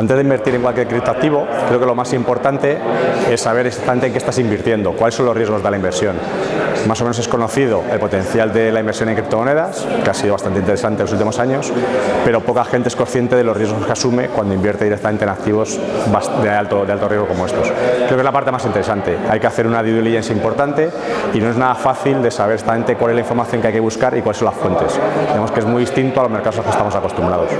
Antes de invertir en cualquier criptoactivo, creo que lo más importante es saber exactamente en qué estás invirtiendo, cuáles son los riesgos de la inversión. Más o menos es conocido el potencial de la inversión en criptomonedas, que ha sido bastante interesante en los últimos años, pero poca gente es consciente de los riesgos que asume cuando invierte directamente en activos de alto, de alto riesgo como estos. Creo que es la parte más interesante. Hay que hacer una due diligence importante y no es nada fácil de saber exactamente cuál es la información que hay que buscar y cuáles son las fuentes. Vemos que es muy distinto a los mercados a los que estamos acostumbrados.